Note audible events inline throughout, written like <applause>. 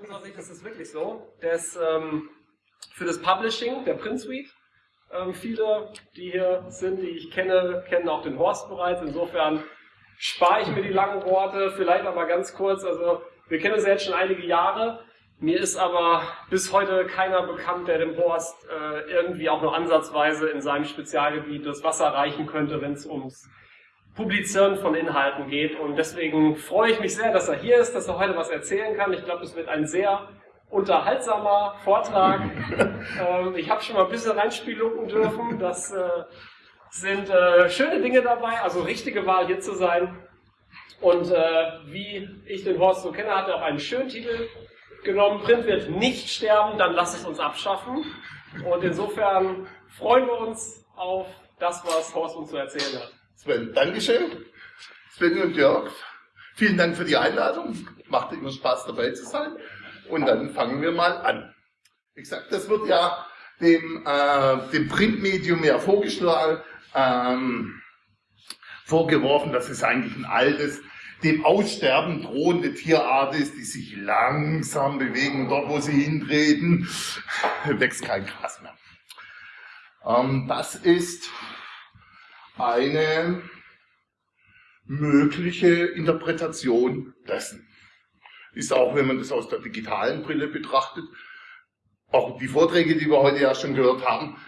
unserer Sicht ist es wirklich so. dass ähm, für das Publishing, der Print Suite, ähm, viele, die hier sind, die ich kenne, kennen auch den Horst bereits. Insofern spare ich mir die langen Worte, vielleicht aber ganz kurz. Also wir kennen uns ja jetzt schon einige Jahre. Mir ist aber bis heute keiner bekannt, der dem Horst äh, irgendwie auch nur ansatzweise in seinem Spezialgebiet das Wasser reichen könnte, wenn es ums Publizieren von Inhalten geht. Und deswegen freue ich mich sehr, dass er hier ist, dass er heute was erzählen kann. Ich glaube, es wird ein sehr unterhaltsamer Vortrag. <laughs> ähm, ich habe schon mal ein bisschen reinspielen dürfen. Das äh, sind äh, schöne Dinge dabei, also richtige Wahl hier zu sein. Und äh, wie ich den Horst so kenne, hat er auch einen schönen Titel genommen. Print wird nicht sterben, dann lass es uns abschaffen. Und insofern freuen wir uns auf das, was Horst uns zu erzählen hat. Sven, Dankeschön. Sven und Jörg, vielen Dank für die Einladung. Macht immer Spaß dabei zu sein. Und dann fangen wir mal an. Wie gesagt, das wird ja dem, äh, dem Printmedium ja vorgeschlagen, ähm, vorgeworfen, dass es eigentlich ein altes, dem Aussterben drohende Tierart ist, die sich langsam bewegen. Dort, wo sie hintreten, <laughs> wächst kein Gras mehr. Ähm, das ist eine mögliche Interpretation dessen. Ist auch, wenn man das aus der digitalen Brille betrachtet, auch die Vorträge, die wir heute ja schon gehört haben,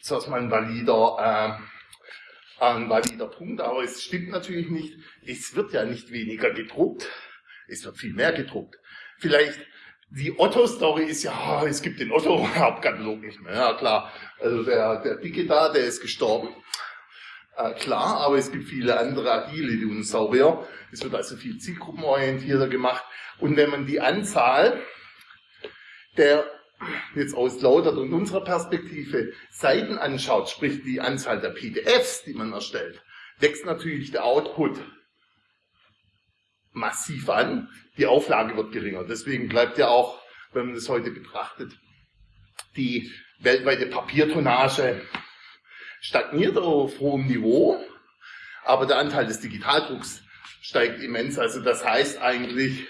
ist das mal ein valider, äh, ein valider Punkt, aber es stimmt natürlich nicht. Es wird ja nicht weniger gedruckt, es wird viel mehr gedruckt. Vielleicht die Otto-Story ist ja, es gibt den Otto-Hauptkatalog nicht mehr. Ja klar, also der, der Dicke da, der ist gestorben. Äh, klar, aber es gibt viele andere agile Dinosaurier. Es wird also viel zielgruppenorientierter gemacht. Und wenn man die Anzahl der jetzt aus Lautert und unserer Perspektive Seiten anschaut, sprich die Anzahl der PDFs, die man erstellt, wächst natürlich der Output massiv an. Die Auflage wird geringer. Deswegen bleibt ja auch, wenn man das heute betrachtet, die weltweite Papiertonnage stagniert auf hohem Niveau, aber der Anteil des Digitaldrucks steigt immens. Also das heißt eigentlich,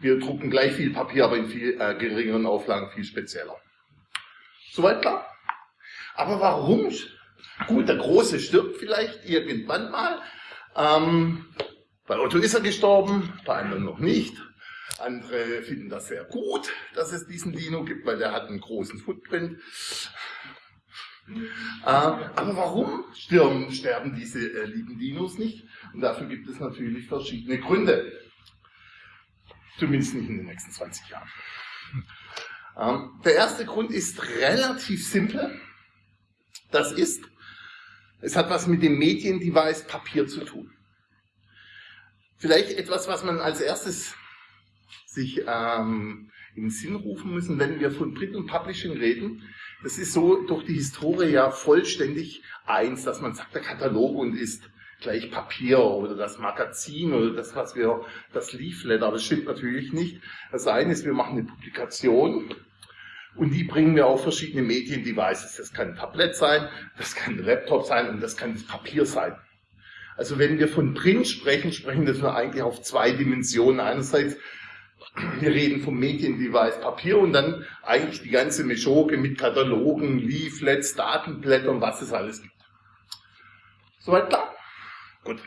wir drucken gleich viel Papier, aber in viel äh, geringeren Auflagen viel spezieller. Soweit klar? Aber warum? Gut, der Große stirbt vielleicht irgendwann mal. Ähm, bei Otto ist er gestorben, bei anderen noch nicht. Andere finden das sehr gut, dass es diesen Dino gibt, weil der hat einen großen Footprint. Äh, aber warum sterben, sterben diese äh, lieben Dinos nicht? Und dafür gibt es natürlich verschiedene Gründe. Zumindest nicht in den nächsten 20 Jahren. Ähm, der erste Grund ist relativ simpel. Das ist, es hat was mit dem Mediendevice Papier zu tun. Vielleicht etwas, was man als erstes sich ähm, in den Sinn rufen müssen, wenn wir von Print und Publishing reden. Das ist so durch die Historie ja vollständig eins, dass man sagt, der Katalog und ist gleich Papier oder das Magazin oder das, was wir, das Leaflet, aber das stimmt natürlich nicht. Das eine ist, wir machen eine Publikation und die bringen wir auf verschiedene Mediendevices. Das kann ein Tablet sein, das kann ein Laptop sein und das kann das Papier sein. Also wenn wir von Print sprechen, sprechen wir nur eigentlich auf zwei Dimensionen. Einerseits wir reden vom Mediendevice Papier und dann eigentlich die ganze Meschoke mit Katalogen, Leaflets, Datenblättern, was es alles gibt. Soweit klar? Gut.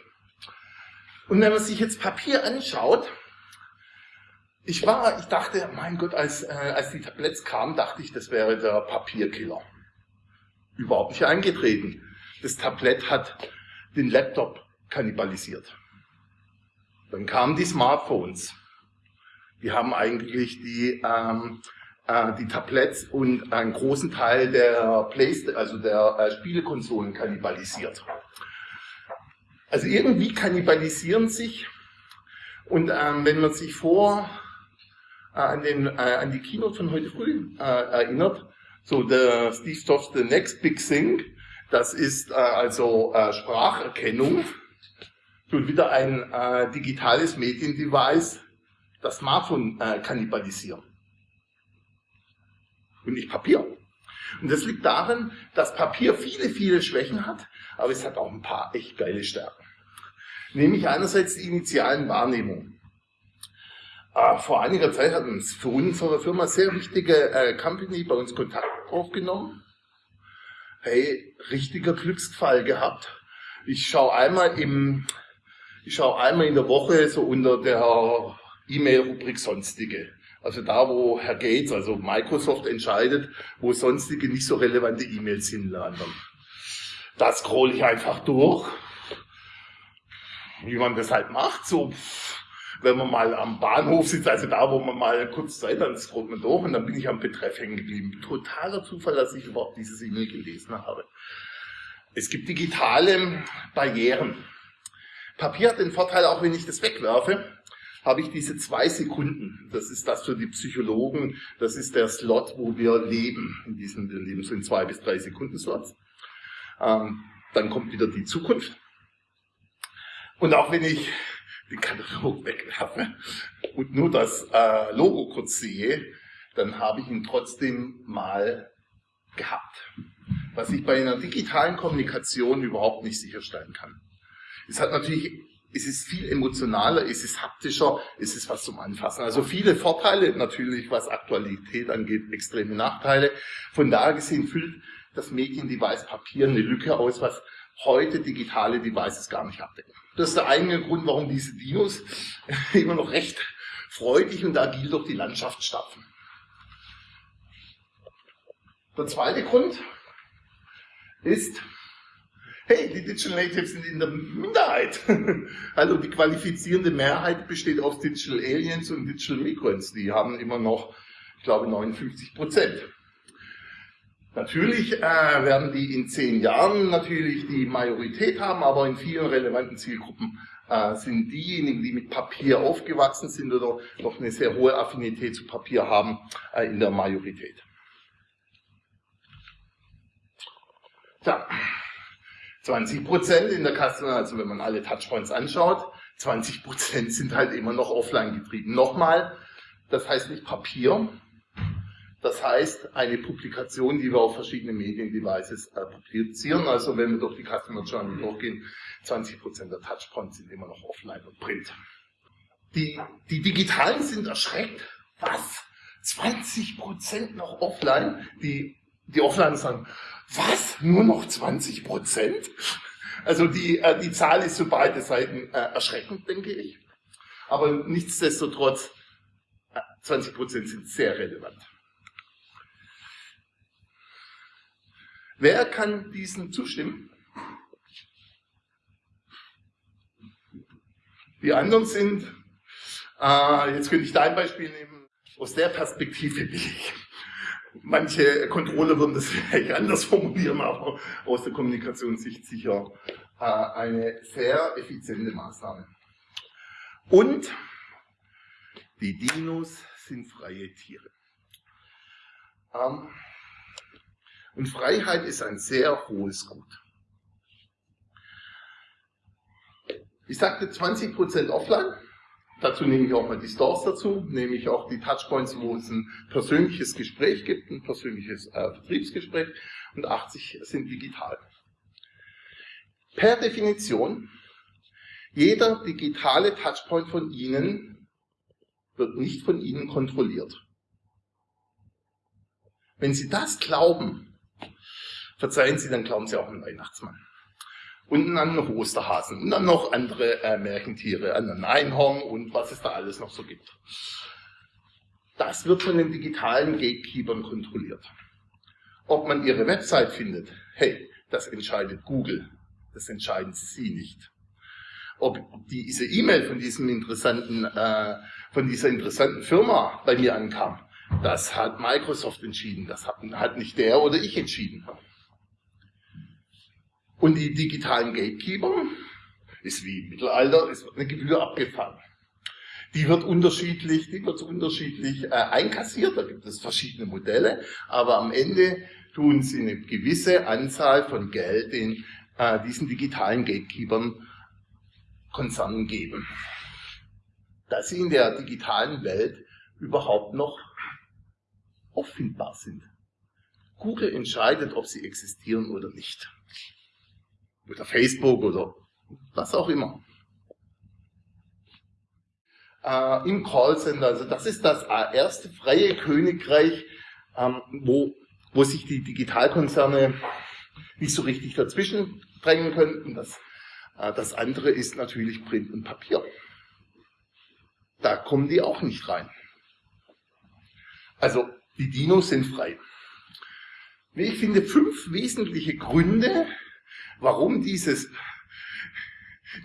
Und wenn man sich jetzt Papier anschaut, ich war, ich dachte, mein Gott, als, äh, als die Tablets kamen, dachte ich, das wäre der Papierkiller. Überhaupt nicht eingetreten. Das Tablett hat den Laptop kannibalisiert. Dann kamen die Smartphones. Die haben eigentlich die, ähm, äh, die Tablets und einen großen Teil der Playstation, also der äh, Spielekonsolen kannibalisiert. Also irgendwie kannibalisieren sich und ähm, wenn man sich vor äh, an, den, äh, an die Keynote von heute früh äh, erinnert, so der Steve Jobs The Next Big Thing, das ist äh, also äh, Spracherkennung, tut wieder ein äh, digitales Mediendevice das Smartphone äh, kannibalisieren. Und nicht Papier. Und das liegt darin, dass Papier viele, viele Schwächen hat, aber es hat auch ein paar echt geile Stärken. Nämlich einerseits die initialen Wahrnehmungen. Äh, vor einiger Zeit hat uns für unsere Firma sehr wichtige äh, Company bei uns Kontakt aufgenommen. Hey, richtiger Glücksfall gehabt. Ich schaue einmal im, ich schaue einmal in der Woche so unter der E-Mail-Rubrik Sonstige. Also da, wo Herr Gates, also Microsoft entscheidet, wo sonstige nicht so relevante E-Mails hinlanden. Da scroll ich einfach durch, wie man das halt macht, so wenn man mal am Bahnhof sitzt, also da, wo man mal kurz Zeit hat, scrollt man durch und dann bin ich am Betreff hängen geblieben. Totaler Zufall, dass ich überhaupt dieses E-Mail gelesen habe. Es gibt digitale Barrieren. Papier hat den Vorteil, auch wenn ich das wegwerfe, habe ich diese zwei Sekunden. Das ist das für die Psychologen. Das ist der Slot, wo wir leben. In diesem, wir leben so in zwei bis drei Sekunden Slots. Ähm, dann kommt wieder die Zukunft. Und auch wenn ich den Katalog wegwerfe und nur das äh, Logo kurz sehe, dann habe ich ihn trotzdem mal gehabt. Was ich bei einer digitalen Kommunikation überhaupt nicht sicherstellen kann. Es hat natürlich es ist viel emotionaler, es ist haptischer, es ist was zum Anfassen. Also viele Vorteile, natürlich was Aktualität angeht, extreme Nachteile. Von daher gesehen füllt das Mediendevice Papier eine Lücke aus, was heute digitale Devices gar nicht abdecken. Das ist der eigene Grund, warum diese Dinos <laughs> immer noch recht freudig und agil durch die Landschaft stapfen. Der zweite Grund ist, hey, die Digital Natives sind in der Minderheit. <laughs> also die qualifizierende Mehrheit besteht aus Digital Aliens und Digital Migrants. Die haben immer noch, ich glaube, 59 Prozent. Natürlich äh, werden die in zehn Jahren natürlich die Majorität haben, aber in vielen relevanten Zielgruppen äh, sind diejenigen, die mit Papier aufgewachsen sind oder noch eine sehr hohe Affinität zu Papier haben, äh, in der Majorität. Tja, 20 Prozent in der Customer, also wenn man alle Touchpoints anschaut, 20 Prozent sind halt immer noch offline getrieben. Nochmal, das heißt nicht Papier, das heißt eine Publikation, die wir auf verschiedene Mediendevices äh, publizieren. Also wenn wir durch die Customer Journey durchgehen, 20 Prozent der Touchpoints sind immer noch offline und print. Die, die Digitalen sind erschreckt. Was? 20 Prozent noch offline? Die, die Offline sagen, was? Nur noch 20 Prozent? Also die, äh, die Zahl ist für beide Seiten äh, erschreckend, denke ich. Aber nichtsdestotrotz, 20 äh, Prozent sind sehr relevant. Wer kann diesen zustimmen? Die anderen sind, äh, jetzt könnte ich dein Beispiel nehmen, aus der Perspektive will ich. Manche Controller würden das <laughs> vielleicht anders formulieren, aber aus der Kommunikationssicht sicher äh, eine sehr effiziente Maßnahme. Und die Dinos sind freie Tiere. Ähm, und Freiheit ist ein sehr hohes Gut. Ich sagte 20% offline. Dazu nehme ich auch mal die Stores dazu, nehme ich auch die Touchpoints, wo es ein persönliches Gespräch gibt, ein persönliches äh, Vertriebsgespräch und 80 sind digital. Per Definition, jeder digitale Touchpoint von Ihnen wird nicht von Ihnen kontrolliert. Wenn Sie das glauben, verzeihen Sie, dann glauben Sie auch an Weihnachtsmann und an noch Osterhasen und dann noch andere äh, Märchentiere, einen Einhorn und was es da alles noch so gibt. Das wird von den digitalen Gatekeepern kontrolliert. Ob man ihre Website findet, hey, das entscheidet Google. Das entscheiden Sie nicht. Ob diese E-Mail von diesem interessanten, äh, von dieser interessanten Firma bei mir ankam, das hat Microsoft entschieden. Das hat, hat nicht der oder ich entschieden. Und die digitalen Gatekeeper ist wie im Mittelalter, es wird eine Gebühr abgefangen. Die wird unterschiedlich, die wird unterschiedlich äh, einkassiert, da gibt es verschiedene Modelle, aber am Ende tun sie eine gewisse Anzahl von Geld den äh, diesen digitalen Gatekeepern Konzernen geben. Dass sie in der digitalen Welt überhaupt noch auffindbar sind. Google entscheidet, ob sie existieren oder nicht oder Facebook oder was auch immer. äh, im Callcenter. Also das ist das erste freie Königreich, ähm, wo, wo sich die Digitalkonzerne nicht so richtig dazwischen drängen können. Und das, äh, das andere ist natürlich Print und Papier. Da kommen die auch nicht rein. Also die Dinos sind frei. Ich finde fünf wesentliche Gründe, warum dieses,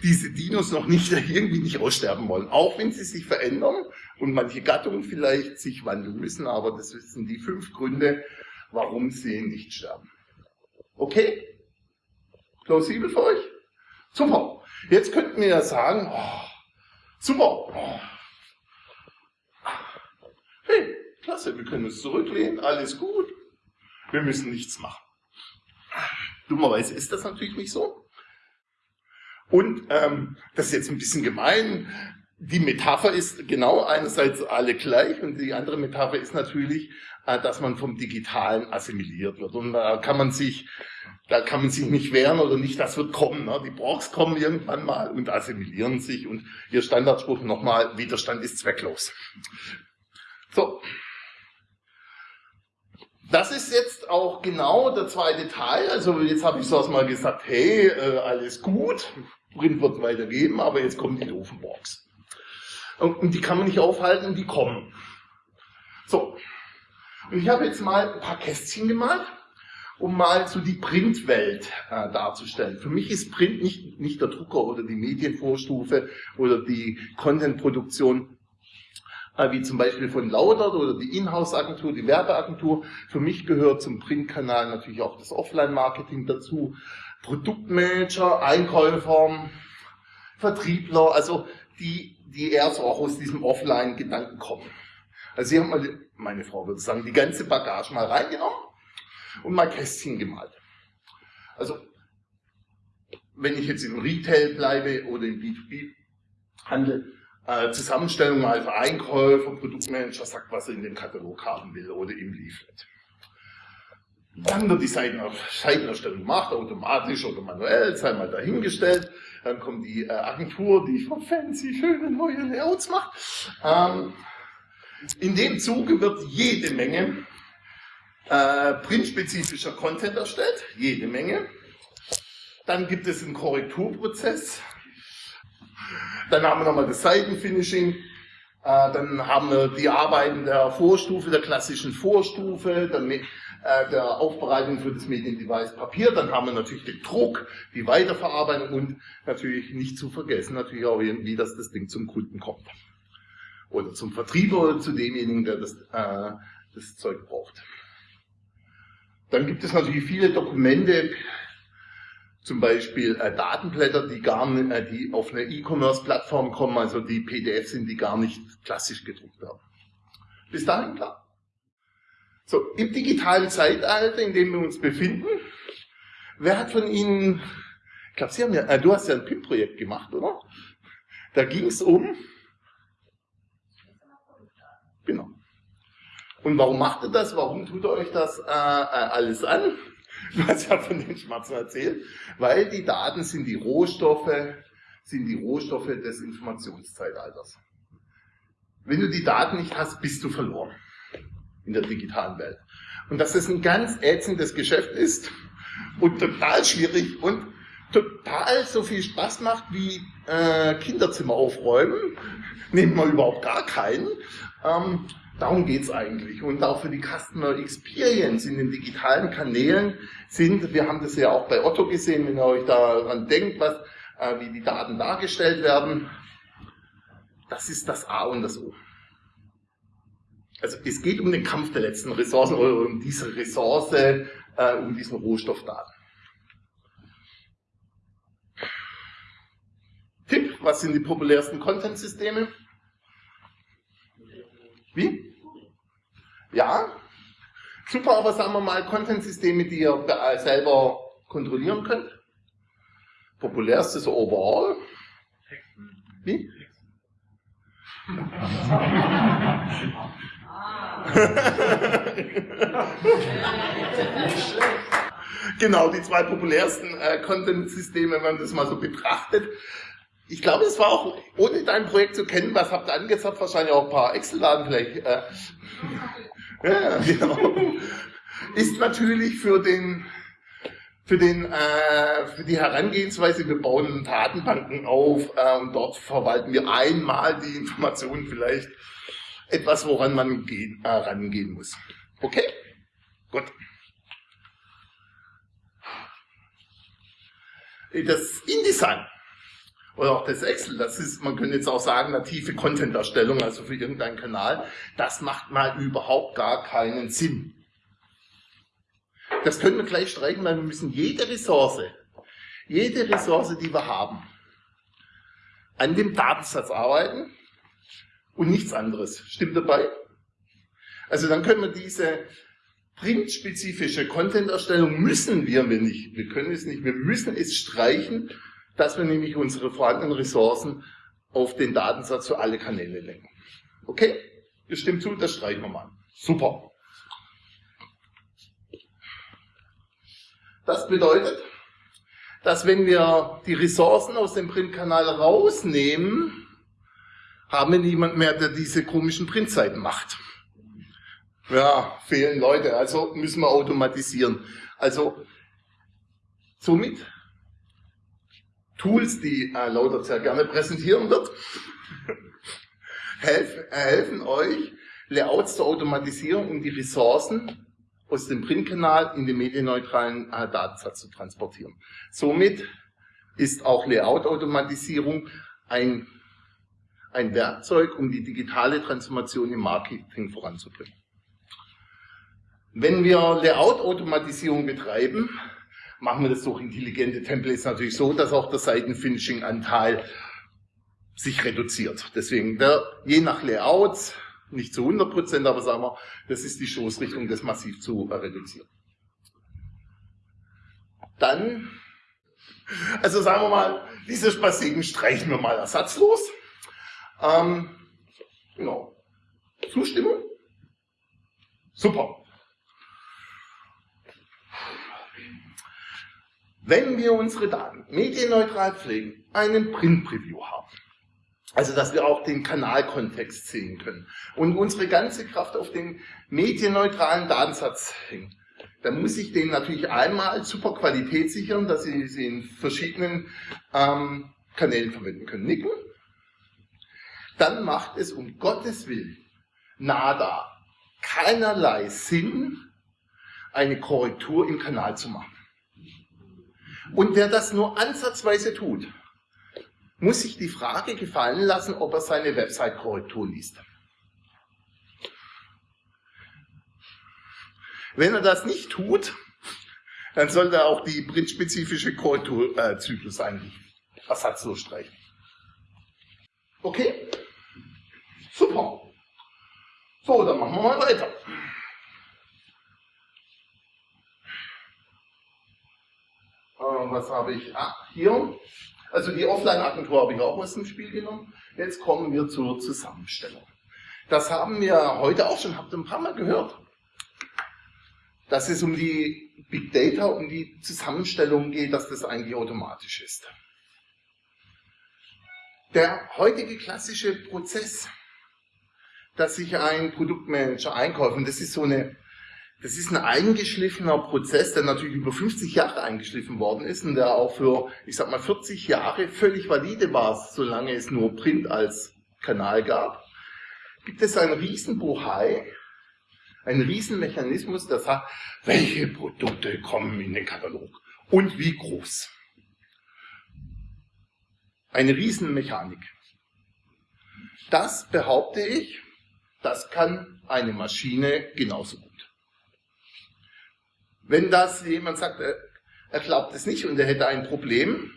diese Dinos noch nicht <laughs> irgendwie nicht aussterben wollen. Auch wenn sie sich verändern und manche Gattungen vielleicht sich wandeln müssen, aber das sind die fünf Gründe, warum sie nicht sterben. Okay? Plausibel für euch? Super. Jetzt könnten wir ja sagen, oh, super. Oh. Hey, klasse, wir können uns zurücklehnen, alles gut. Wir müssen nichts machen. Dummerweise ist das natürlich nicht so. Und ähm, das ist jetzt ein bisschen gemein. Die Metapher ist genau einerseits alle gleich und die andere Metapher ist natürlich, äh, dass man vom Digitalen assimiliert wird. Und da kann man sich, da kann man sich nicht wehren oder nicht, das wird kommen. Ne? Die Borgs kommen irgendwann mal und assimilieren sich und ihr Standardspruch nochmal, Widerstand ist zwecklos. So, das ist jetzt auch genau der zweite Teil. Also jetzt habe ich so mal gesagt, hey, äh, alles gut, Print wird weitergeben, aber jetzt kommen die doofen Borgs. Und, und die kann man nicht aufhalten, die kommen. So, und ich habe jetzt mal ein paar Kästchen gemalt, um mal so die Printwelt äh, darzustellen. Für mich ist Print nicht, nicht der Drucker oder die Medienvorstufe oder die Contentproduktion, wie zum Beispiel von Laudert oder die Inhouse-Agentur, die Werbeagentur. Für mich gehört zum Printkanal natürlich auch das Offline-Marketing dazu. Produktmanager, Einkäufer, Vertriebler, also die, die eher so auch aus diesem Offline-Gedanken kommen. Also sie haben mal, meine Frau würde sagen, die ganze Bagage mal reingenommen und mal Kästchen gemalt. Also, wenn ich jetzt im Retail bleibe oder im B2B-Handel, äh, Zusammenstellung für Einkäufer, Produktmanager sagt, was er in dem Katalog haben will oder im Leaflet. Dann wird die Seitenerstellung gemacht, automatisch oder manuell, sei mal dahingestellt. Dann kommt die äh, Agentur, die für fancy schöne neue Layouts macht. Ähm, in dem Zuge wird jede Menge äh, printspezifischer Content erstellt, jede Menge. Dann gibt es einen Korrekturprozess, dann haben wir nochmal das Seitenfinishing. Äh, dann haben wir die Arbeiten der Vorstufe, der klassischen Vorstufe, mit, äh, der Aufbereitung für das Mediendevice Papier. Dann haben wir natürlich den Druck, die Weiterverarbeitung und natürlich nicht zu vergessen, natürlich auch irgendwie, dass das Ding zum Kunden kommt. Oder zum Vertrieber oder zu demjenigen, der das, äh, das Zeug braucht. Dann gibt es natürlich viele Dokumente, zum Beispiel äh, Datenblätter, die gar äh, die auf eine E-Commerce-Plattform kommen, also die PDF sind, die gar nicht klassisch gedruckt werden. Bis dahin klar? So, im digitalen Zeitalter, in dem wir uns befinden, wer hat von Ihnen, ich glaube, Sie haben ja, äh, du hast ja ein PIM-Projekt gemacht, oder? Da ging es um, genau. Und warum macht ihr das? Warum tut ihr euch das äh, äh alles an? <laughs> Hast ja von den Schmerzen erzählt, weil die Daten sind die Rohstoffe, sind die Rohstoffe des Informationszeitalters. Wenn du die Daten nicht hast, bist du verloren in der digitalen Welt. Und dass das ein ganz ätzendes Geschäft ist und total schwierig und total so viel Spaß macht wie äh, Kinderzimmer aufräumen, <laughs> nehmen wir überhaupt gar keinen. Ähm, Darum geht's eigentlich. Und auch für die Customer Experience in den digitalen Kanälen sind, wir haben das ja auch bei Otto gesehen, wenn ihr euch daran denkt, was, äh, wie die Daten dargestellt werden, das ist das A und das O. Also es geht um den Kampf der letzten Ressourcen oder um diese Ressource, äh, um diesen Rohstoffdaten. Tipp, was sind die populärsten Content-Systeme? Wie? Ja? Super, aber sagen wir mal Content-Systeme, die ihr selber kontrollieren könnt. Populärstes overall. Wie? <laughs> genau, die zwei populärsten äh, Content-Systeme, wenn man das mal so betrachtet. Ich glaube, es war auch, ohne dein Projekt zu kennen, was habt ihr angezeigt, wahrscheinlich auch ein paar Excel-Daten vielleicht. Äh, ja, genau. Ist natürlich für den, für den, äh, für die Herangehensweise, wir bauen Datenbanken auf äh, und dort verwalten wir einmal die Informationen vielleicht etwas, woran man gehen, äh, rangehen muss. Okay? Gut. Das InDesign oder auch das Excel, das ist, man könnte jetzt auch sagen, native Content-Erstellung, also für irgendeinen Kanal, das macht mal überhaupt gar keinen Sinn. Das können wir gleich streichen, weil wir müssen jede Ressource, jede Ressource, die wir haben, an dem Datensatz arbeiten und nichts anderes. Stimmt dabei? Also dann können wir diese printspezifische Content-Erstellung müssen wir nicht. Wir können es nicht. Wir müssen es streichen dass wir nämlich unsere vorhandenen Ressourcen auf den Datensatz für alle Kanäle lenken. Okay? Das stimmt zu, das streichen wir mal. Super. Das bedeutet, dass wenn wir die Ressourcen aus dem Printkanal rausnehmen, haben wir niemand mehr, der diese komischen Printseiten macht. Ja, fehlen Leute, also müssen wir automatisieren. Also somit Tools, die äh, Lauter sehr gerne präsentieren wird, helfen, helfen euch, Layouts zu automatisieren, um die Ressourcen aus dem Printkanal in den medienneutralen äh, Datensatz zu transportieren. Somit ist auch Layout-Automatisierung ein, ein Werkzeug, um die digitale Transformation im Marketing voranzubringen. Wenn wir Layout-Automatisierung betreiben, machen wir das durch intelligente Templates natürlich so, dass auch der Seitenfinishing-Anteil sich reduziert. Deswegen, der, je nach Layouts, nicht zu 100 Prozent, aber sagen wir, das ist die Stoßrichtung, das massiv zu äh, reduzieren. Dann, also sagen wir mal, diese Spasiken streichen wir mal ersatzlos. Ähm, genau. Zustimmung? Super. Wenn wir unsere Daten medienneutral pflegen, einen Print-Preview haben. Also, dass wir auch den Kanalkontext sehen können und unsere ganze Kraft auf den medienneutralen Datensatz hängen. Dann muss ich den natürlich einmal super Qualität sichern, dass Sie sie in verschiedenen ähm, Kanälen verwenden können. Nicken. Dann macht es um Gottes Willen nada keinerlei Sinn, eine Korrektur im Kanal zu machen. Und wer das nur ansatzweise tut, muss sich die Frage gefallen lassen, ob er seine Website-Korrektur liest. Wenn er das nicht tut, dann sollte er auch die printspezifische Korrekturzyklus eigentlich ersatzlos streichen. Okay? Super. So, dann machen wir mal weiter. Was habe ich? Ah, hier. Also die Offline-Agentur habe ich auch aus dem Spiel genommen. Jetzt kommen wir zur Zusammenstellung. Das haben wir heute auch schon, habt ihr ein paar Mal gehört. Dass es um die Big Data, um die Zusammenstellung geht, dass das eigentlich automatisch ist. Der heutige klassische Prozess, dass sich ein Produktmanager einkauft, und das ist so eine das ist ein eingeschliffener Prozess, der natürlich über 50 Jahre eingeschliffen worden ist und der auch für, ich sag mal, 40 Jahre völlig valide war, solange es nur Print als Kanal gab. Gibt es einen Riesenbohai, einen Riesenmechanismus, der sagt, welche Produkte kommen in den Katalog und wie groß. Eine Riesenmechanik. Das behaupte ich, das kann eine Maschine genauso gut. Wenn das jemand sagt, er glaubt es nicht und er hätte ein Problem,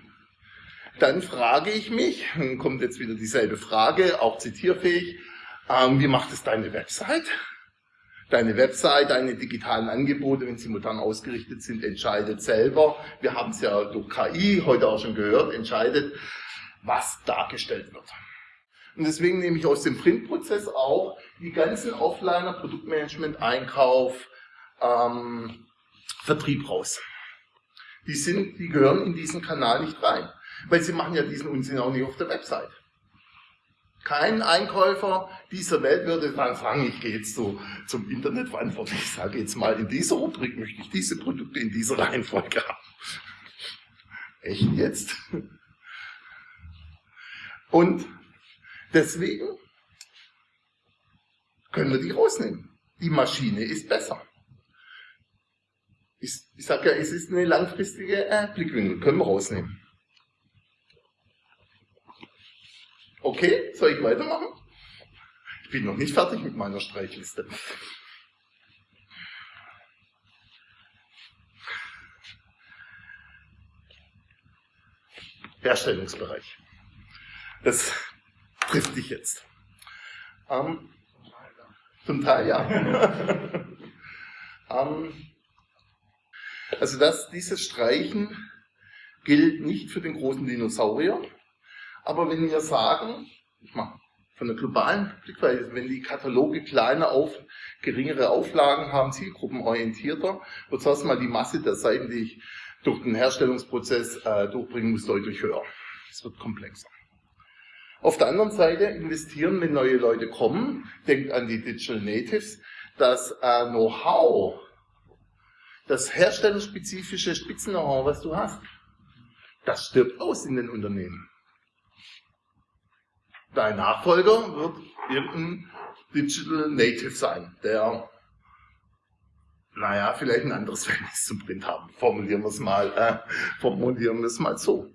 dann frage ich mich, dann kommt jetzt wieder dieselbe Frage, auch zitierfähig, ähm, wie macht es deine Website? Deine Website, deine digitalen Angebote, wenn sie modern ausgerichtet sind, entscheidet selber. Wir haben es ja durch KI heute auch schon gehört, entscheidet, was dargestellt wird. Und deswegen nehme ich aus dem Printprozess auch die ganzen Offliner, Produktmanagement, Einkauf, ähm, Vertrieb raus. Die, sind, die gehören in diesen Kanal nicht rein. Weil sie machen ja diesen Unsinn auch nicht auf der Website. Kein Einkäufer dieser Welt würde sagen, ich gehe jetzt so zum Internetverantwortlichen, ich sage jetzt mal, in dieser Rubrik möchte ich diese Produkte in dieser Reihenfolge haben. Echt jetzt? Und deswegen können wir die rausnehmen. Die Maschine ist besser. Ich, ich sage ja, es ist eine langfristige äh, Blickwinkel, können wir rausnehmen. Okay, soll ich weitermachen? Ich bin noch nicht fertig mit meiner Streichliste. Herstellungsbereich. Das trifft dich jetzt. Ähm, zum Teil ja. <laughs> ähm, also das, dieses Streichen gilt nicht für den großen Dinosaurier, aber wenn wir sagen, ich mache von der globalen Blickweise, wenn die Kataloge kleiner auf, geringere Auflagen haben, zielgruppenorientierter, wird erstmal die Masse der Seiten, die ich durch den Herstellungsprozess äh, durchbringen muss, deutlich höher. Es wird komplexer. Auf der anderen Seite investieren, wenn neue Leute kommen, denkt an die Digital Natives, das äh, Know-how, das herstellerspezifische Spitzen-Know-how, was du hast, das stirbt aus in den Unternehmen. Dein Nachfolger wird irgendein Digital Native sein, der, naja, vielleicht ein anderes <laughs> Verhältnis zum Print haben. Formulieren wir es mal, äh, formulieren wir es mal so.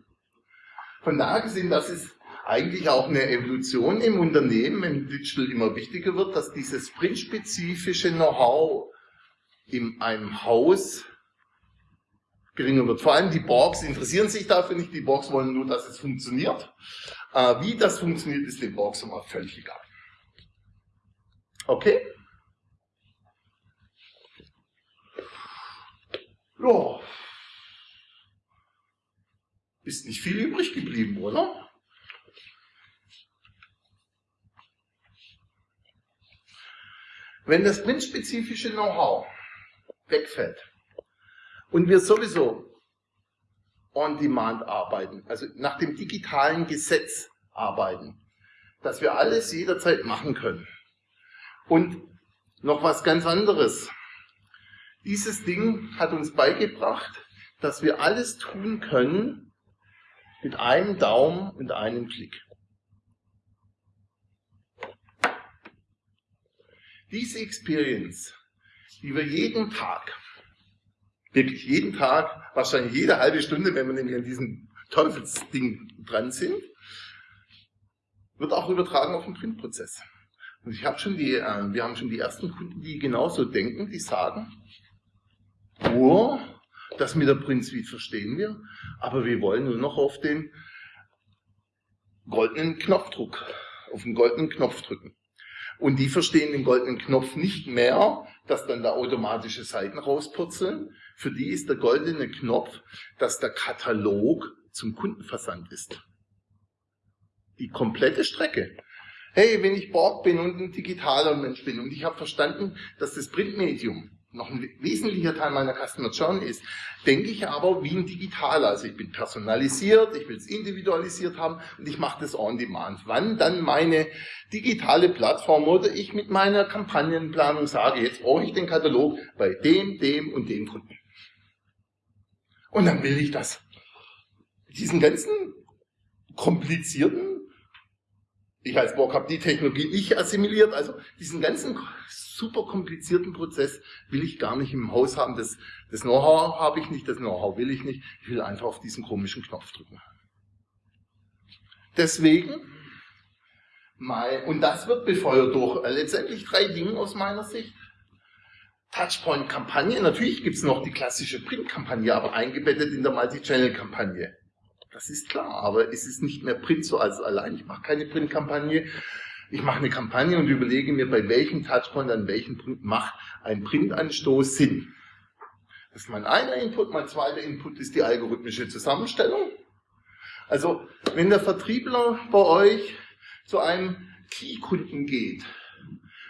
Von daher gesehen, das ist eigentlich auch eine Evolution im Unternehmen, wenn Digital immer wichtiger wird, dass dieses printspezifische Know-how in einem Haus geringer wird. Vor allem die Borgs interessieren sich dafür nicht, die Borgs wollen nur, dass es funktioniert. Äh, wie das funktioniert, ist den Borgs immer völlig egal. Okay? Ja. Ist nicht viel übrig geblieben, oder? Wenn das printspezifische Know-how wegfällt und wir sowieso on demand arbeiten, also nach dem digitalen Gesetz arbeiten, dass wir alles jederzeit machen können. Und noch was ganz anderes. Dieses Ding hat uns beigebracht, dass wir alles tun können mit einem Daumen und einem Klick. Diese Experience, die wir jeden Tag, wirklich jeden Tag, wahrscheinlich jede halbe Stunde, wenn wir nämlich an diesem Teufelsding dran sind, wird auch übertragen auf den Printprozess. Und ich habe schon die, äh, wir haben schon die ersten Kunden, die genauso denken, die sagen, oh, das mit der Print Suite verstehen wir, aber wir wollen nur noch auf den goldenen Knopfdruck, auf den goldenen Knopf drücken. Und die verstehen den goldenen Knopf nicht mehr, dass dann da automatische Seiten rauspurzeln. Für die ist der goldene Knopf, dass der Katalog zum Kundenversand ist. Die komplette Strecke. Hey, wenn ich Borg bin und ein digitaler Mensch bin und ich habe verstanden, dass das Printmedium noch ein wesentlicher Teil meiner Customer Journey ist, denke ich aber wie ein Digitaler. Also ich bin personalisiert, ich will es individualisiert haben und ich mache das on demand. Wann dann meine digitale Plattform oder ich mit meiner Kampagnenplanung sage, jetzt brauche ich den Katalog bei dem, dem und dem Kunden. Und dann will ich das. Diesen ganzen komplizierten ich als Borg habe die Technologie nicht assimiliert, also diesen ganzen super komplizierten Prozess will ich gar nicht im Haus haben. Das, das Know-how habe ich nicht, das Know-how will ich nicht. Ich will einfach auf diesen komischen Knopf drücken. Deswegen, mein, und das wird befeuert durch äh, letztendlich drei Dinge aus meiner Sicht. Touchpoint-Kampagne, natürlich gibt es noch die klassische Print-Kampagne, aber eingebettet in der Multi-Channel-Kampagne. Das ist klar, aber es ist nicht mehr Print so als allein. Ich mache keine Print-Kampagne. Ich mache eine Kampagne und überlege mir, bei welchem Touchpoint an welchem Punkt macht ein Printanstoß Sinn. Das ist mein einer Input. Mein zweiter Input ist die algorithmische Zusammenstellung. Also, wenn der Vertriebler bei euch zu einem Key-Kunden geht,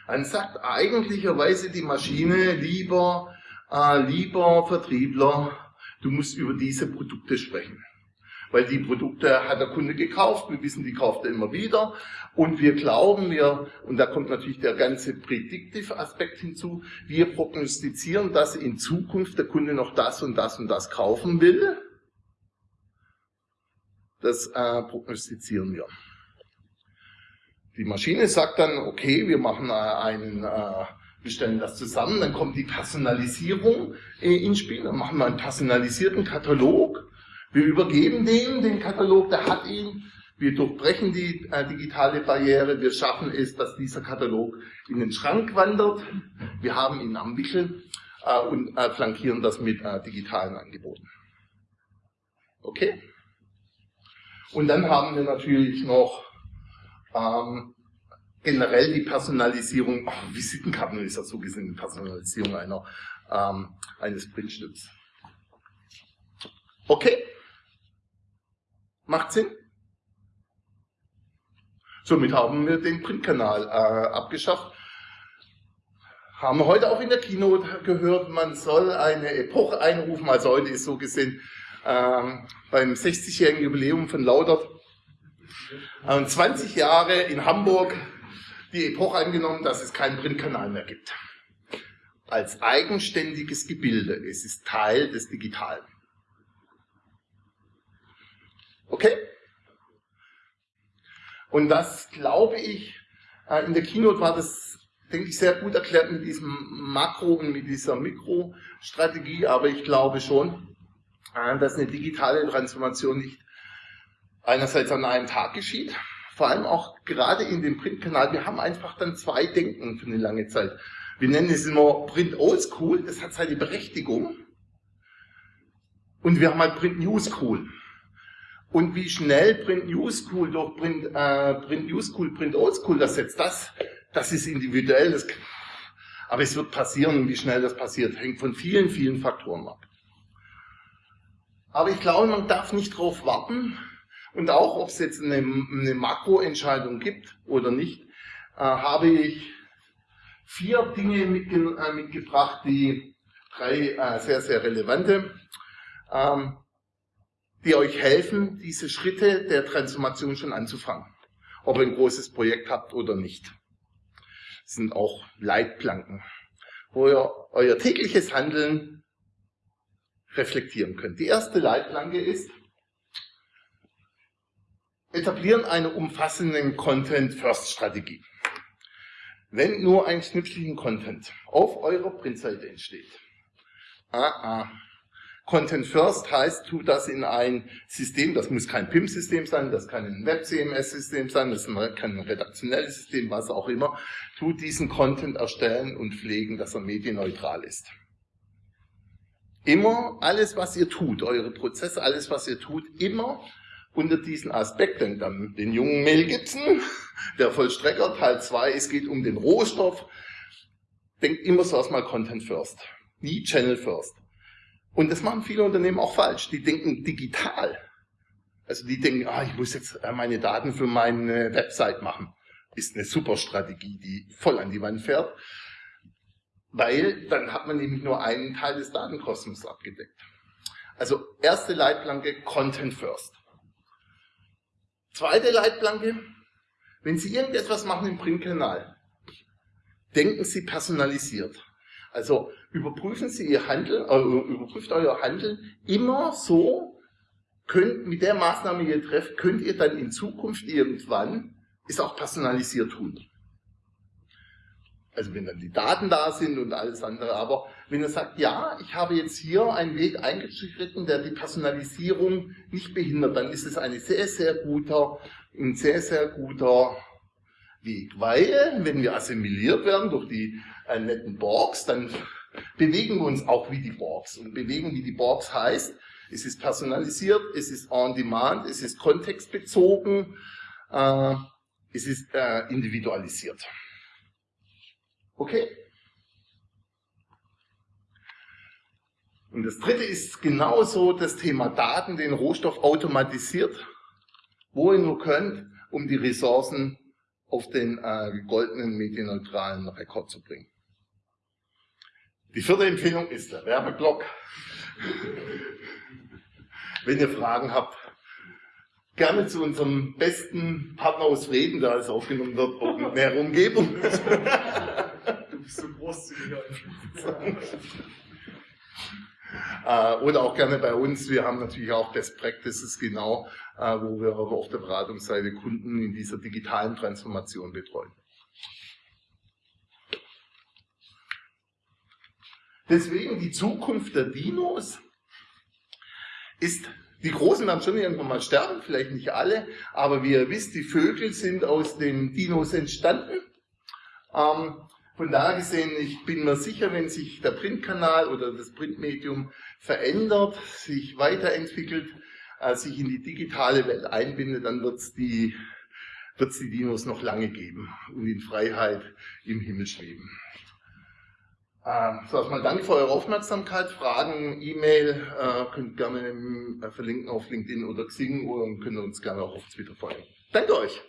dann sagt eigentlicherweise die Maschine, lieber, äh, lieber Vertriebler, du musst über diese Produkte sprechen. Weil die Produkte hat der Kunde gekauft, wir wissen, die kauft er immer wieder und wir glauben, wir, und da kommt natürlich der ganze Predictive-Aspekt hinzu, wir prognostizieren, dass in Zukunft der Kunde noch das und das und das kaufen will. Das äh, prognostizieren wir. Die Maschine sagt dann, okay, wir machen äh, einen, äh, wir stellen das zusammen, dann kommt die Personalisierung äh, ins Spiel, dann machen wir einen personalisierten Katalog, wir übergeben den, den Katalog, der hat ihn, wir durchbrechen die äh, digitale Barriere, wir schaffen es, dass dieser Katalog in den Schrank wandert, wir haben ihn am Wickel äh, und äh, flankieren das mit äh, digitalen Angeboten. Okay? Und dann haben wir natürlich noch ähm, generell die Personalisierung, oh, Visitenkarten ist ja so gesehen die Personalisierung einer, ähm, eines Printstücks. Okay? Macht Sinn? Somit haben wir den Printkanal äh, abgeschafft. Haben wir heute auch in der Keynote gehört, man soll eine Epoche einrufen, also heute ist so gesehen ähm, beim 60-jährigen Jubiläum von Laudert und 20 Jahre in Hamburg die Epoche angenommen, dass es keinen Printkanal mehr gibt. Als eigenständiges Gebilde. Es ist Teil des Digitalen. Okay? Und das glaube ich, äh, in der Keynote war das, denke ich, sehr gut erklärt mit diesem Makro- und mit dieser Mikrostrategie, aber ich glaube schon, äh, dass eine digitale Transformation nicht einerseits an einem Tag geschieht, vor allem auch gerade in dem Printkanal, wir haben einfach dann zwei Denken für eine lange Zeit. Wir nennen es immer Print Oldschool, das hat seine Berechtigung. Und wir haben halt Print New School. Und wie schnell Print New School durch Print, äh, Print New School, Print Oldschool das setzt, das, das ist individuell. Das, aber es wird passieren und wie schnell das passiert, hängt von vielen, vielen Faktoren ab. Aber ich glaube, man darf nicht darauf warten, und auch, ob es jetzt eine, eine Makroentscheidung gibt oder nicht, äh, habe ich vier Dinge mitge äh, mitgebracht, die drei äh, sehr, sehr relevante, ähm, die euch helfen, diese Schritte der Transformation schon anzufangen. Ob ihr ein großes Projekt habt oder nicht. Das sind auch Leitplanken, wo ihr euer tägliches Handeln reflektieren könnt. Die erste Leitplanke ist, etablieren eine umfassende Content-First-Strategie. Wenn nur ein Schnipselchen Content auf eurer Printseite entsteht, ah, ah. Content First heißt, tu das in ein System, das muss kein PIM-System sein, das kann ein Web-CMS-System sein, das kann ein redaktionelles System, was auch immer. Tu diesen Content erstellen und pflegen, dass er medienneutral ist. Immer alles, was ihr tut, eure Prozesse, alles, was ihr tut, immer unter diesen Aspekt. Denkt an den jungen Mel Gibson, <laughs> der Vollstrecker, Teil 2, es geht um den Rohstoff. Denkt immer so erstmal Content First, nie Channel First. Und das machen viele Unternehmen auch falsch. Die denken digital. Also die denken, ah, ich muss jetzt äh, meine Daten für meine Website machen. Ist eine super Strategie, die voll an die Wand fährt. Weil dann hat man nämlich nur einen Teil des Datenkosmos abgedeckt. Also erste Leitplanke, Content First. Zweite Leitplanke, wenn Sie irgendetwas machen im Printkanal, denken Sie personalisiert. Also überprüfen Sie Ihr Handeln, äh, überprüft euer Handeln immer so, könnt, mit der Maßnahme, die ihr trefft, könnt ihr dann in Zukunft irgendwann es auch personalisiert tun. Also wenn dann die Daten da sind und alles andere. Aber wenn er sagt, ja, ich habe jetzt hier einen Weg eingeschritten, der die Personalisierung nicht behindert, dann ist es ein sehr, sehr guter, ein sehr, sehr guter Weg. Weil, wenn wir assimiliert werden durch die äh, netten Borgs, dann bewegen wir uns auch wie die Borgs. Und bewegen wie die Borgs heißt, es ist personalisiert, es ist on demand, es ist kontextbezogen, äh, es ist äh, individualisiert. Okay? Und das dritte ist genauso das Thema Daten, den Rohstoff automatisiert, wo ihr nur könnt, um die Ressourcen auf den äh, goldenen medienneutralen Rekord zu bringen. Die vierte Empfehlung ist der Werbeblock. Wenn ihr Fragen habt, gerne zu unserem besten Partner aus Frieden, da es aufgenommen wird, auch mit näherer Umgebung. <laughs> Du bist so großzügig. Äh, oder auch gerne bei uns. Wir haben natürlich auch Best Practices genau, äh, wo wir auf der Beratungsseite Kunden in dieser digitalen Transformation betreuen. Deswegen die Zukunft der Dinos ist, die Großen werden schon irgendwann mal sterben, vielleicht nicht alle, aber wie ihr wisst, die Vögel sind aus den Dinos entstanden. Ähm, von daher gesehen, ich bin mir sicher, wenn sich der Printkanal oder das Printmedium verändert, sich weiterentwickelt, äh, sich in die digitale Welt einbindet, dann wird es die, wird's die Dinos noch lange geben und in Freiheit im Himmel schweben. Ähm, so, erstmal danke für eure Aufmerksamkeit. Fragen, E-Mail, äh, könnt gerne äh, verlinken auf LinkedIn oder Xing oder könnt uns gerne auch auf Twitter folgen. Danke euch!